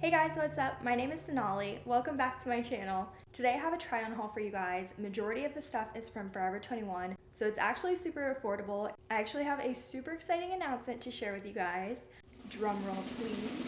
Hey guys, what's up? My name is Sonali. Welcome back to my channel. Today I have a try on haul for you guys. Majority of the stuff is from Forever 21, so it's actually super affordable. I actually have a super exciting announcement to share with you guys. Drum roll please.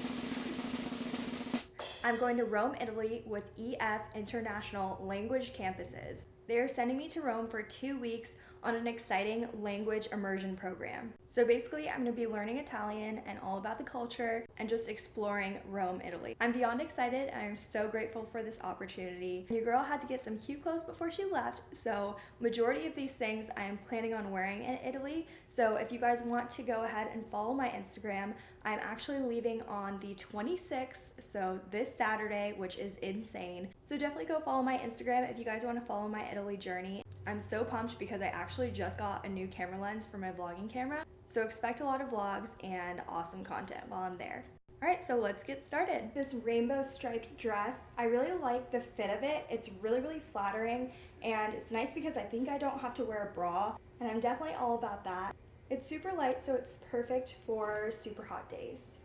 I'm going to Rome, Italy with EF International Language Campuses. They are sending me to Rome for two weeks on an exciting language immersion program. So basically, I'm gonna be learning Italian and all about the culture and just exploring Rome, Italy. I'm beyond excited and I'm so grateful for this opportunity. Your girl had to get some cute clothes before she left, so majority of these things I am planning on wearing in Italy. So if you guys want to go ahead and follow my Instagram, I'm actually leaving on the 26th, so this Saturday, which is insane. So definitely go follow my Instagram if you guys want to follow my Italy journey. I'm so pumped because I actually just got a new camera lens for my vlogging camera. So expect a lot of vlogs and awesome content while I'm there. Alright, so let's get started. This rainbow striped dress, I really like the fit of it. It's really, really flattering and it's nice because I think I don't have to wear a bra and I'm definitely all about that. It's super light so it's perfect for super hot days.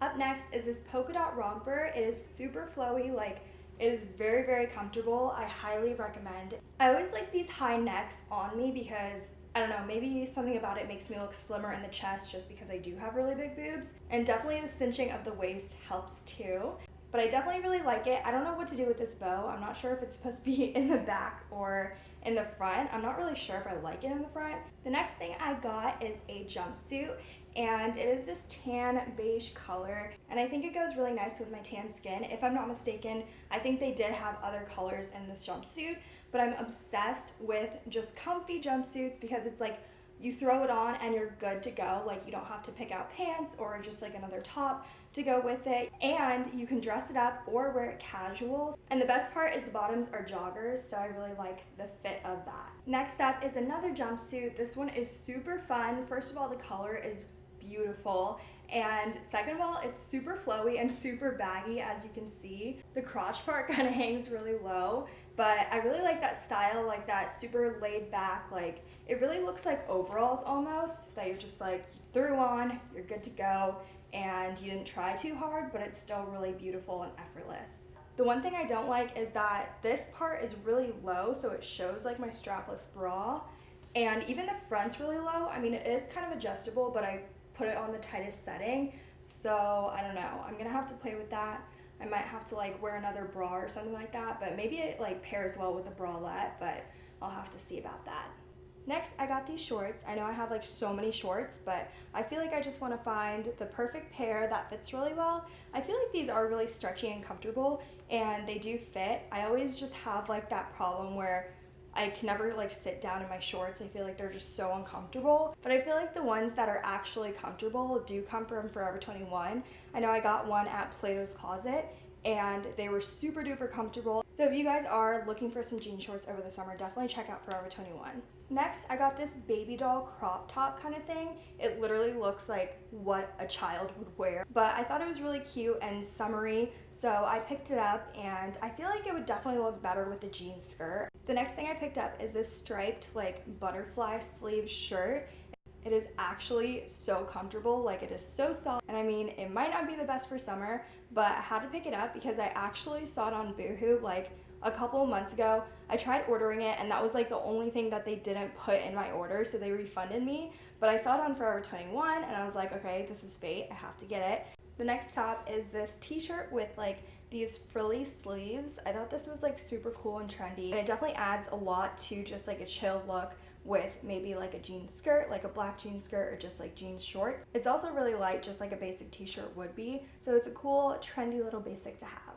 Up next is this polka dot romper. It is super flowy, like it is very, very comfortable. I highly recommend. I always like these high necks on me because I don't know, maybe something about it makes me look slimmer in the chest just because I do have really big boobs. And definitely the cinching of the waist helps too. But I definitely really like it. I don't know what to do with this bow. I'm not sure if it's supposed to be in the back or in the front. I'm not really sure if I like it in the front. The next thing I got is a jumpsuit and it is this tan beige color and I think it goes really nice with my tan skin. If I'm not mistaken, I think they did have other colors in this jumpsuit, but I'm obsessed with just comfy jumpsuits because it's like you throw it on and you're good to go. Like you don't have to pick out pants or just like another top to go with it. And you can dress it up or wear it casual. And the best part is the bottoms are joggers, so I really like the fit of that. Next up is another jumpsuit. This one is super fun. First of all, the color is beautiful. And second of all, it's super flowy and super baggy as you can see. The crotch part kind of hangs really low, but I really like that style, like that super laid back, like it really looks like overalls almost, that you're just like threw on, you're good to go, and you didn't try too hard, but it's still really beautiful and effortless. The one thing I don't like is that this part is really low, so it shows like my strapless bra, and even the front's really low. I mean, it is kind of adjustable, but I put it on the tightest setting. So I don't know. I'm gonna have to play with that. I might have to like wear another bra or something like that, but maybe it like pairs well with a bralette, but I'll have to see about that. Next, I got these shorts. I know I have like so many shorts, but I feel like I just want to find the perfect pair that fits really well. I feel like these are really stretchy and comfortable and they do fit. I always just have like that problem where I can never like sit down in my shorts. I feel like they're just so uncomfortable. But I feel like the ones that are actually comfortable do come from Forever 21. I know I got one at Plato's Closet and they were super duper comfortable. So if you guys are looking for some jean shorts over the summer, definitely check out Forever 21. Next, I got this baby doll crop top kind of thing. It literally looks like what a child would wear, but I thought it was really cute and summery, so I picked it up and I feel like it would definitely look better with the jean skirt. The next thing I picked up is this striped like butterfly sleeve shirt. It is actually so comfortable, like it is so soft. And I mean, it might not be the best for summer, but I had to pick it up because I actually saw it on Boohoo like a couple of months ago. I tried ordering it and that was like the only thing that they didn't put in my order, so they refunded me. But I saw it on Forever 21 and I was like, okay, this is fate, I have to get it. The next top is this t-shirt with like these frilly sleeves. I thought this was like super cool and trendy and it definitely adds a lot to just like a chill look with maybe like a jean skirt, like a black jean skirt or just like jeans shorts. It's also really light, just like a basic t-shirt would be. So it's a cool, trendy little basic to have.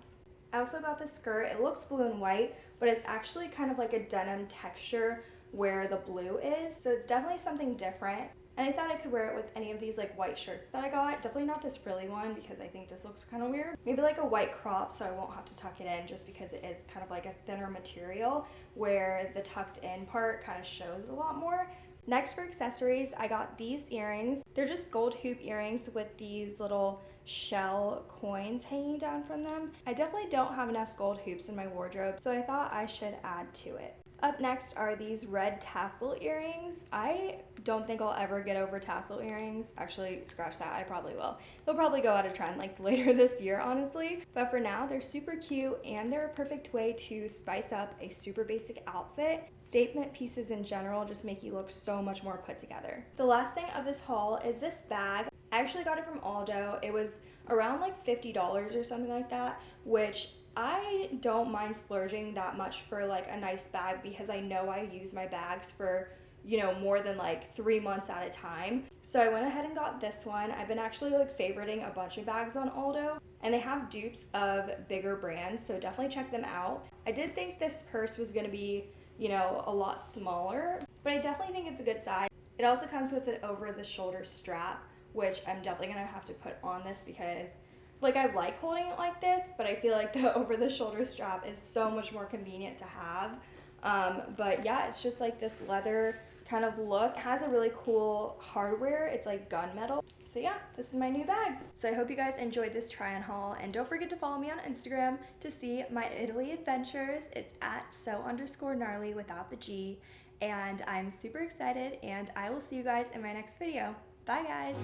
I also got this skirt. It looks blue and white, but it's actually kind of like a denim texture where the blue is. So it's definitely something different. And I thought I could wear it with any of these like white shirts that I got. Definitely not this frilly one because I think this looks kind of weird. Maybe like a white crop so I won't have to tuck it in just because it is kind of like a thinner material where the tucked in part kind of shows a lot more. Next for accessories, I got these earrings. They're just gold hoop earrings with these little shell coins hanging down from them. I definitely don't have enough gold hoops in my wardrobe, so I thought I should add to it. Up next are these red tassel earrings. I don't think I'll ever get over tassel earrings. Actually, scratch that, I probably will. They'll probably go out of trend like later this year, honestly. But for now, they're super cute and they're a perfect way to spice up a super basic outfit. Statement pieces in general just make you look so much more put together. The last thing of this haul is this bag. I actually got it from Aldo. It was around like $50 or something like that, which I don't mind splurging that much for like a nice bag because I know I use my bags for, you know, more than like three months at a time. So I went ahead and got this one. I've been actually like favoriting a bunch of bags on Aldo and they have dupes of bigger brands, so definitely check them out. I did think this purse was gonna be, you know, a lot smaller, but I definitely think it's a good size. It also comes with an over the shoulder strap, which I'm definitely gonna have to put on this because like I like holding it like this, but I feel like the over the shoulder strap is so much more convenient to have. Um, but yeah, it's just like this leather kind of look. It has a really cool hardware. It's like gunmetal. So yeah, this is my new bag. So I hope you guys enjoyed this try on haul and don't forget to follow me on Instagram to see my Italy adventures. It's at so underscore gnarly without the G and I'm super excited and I will see you guys in my next video. Bye, guys.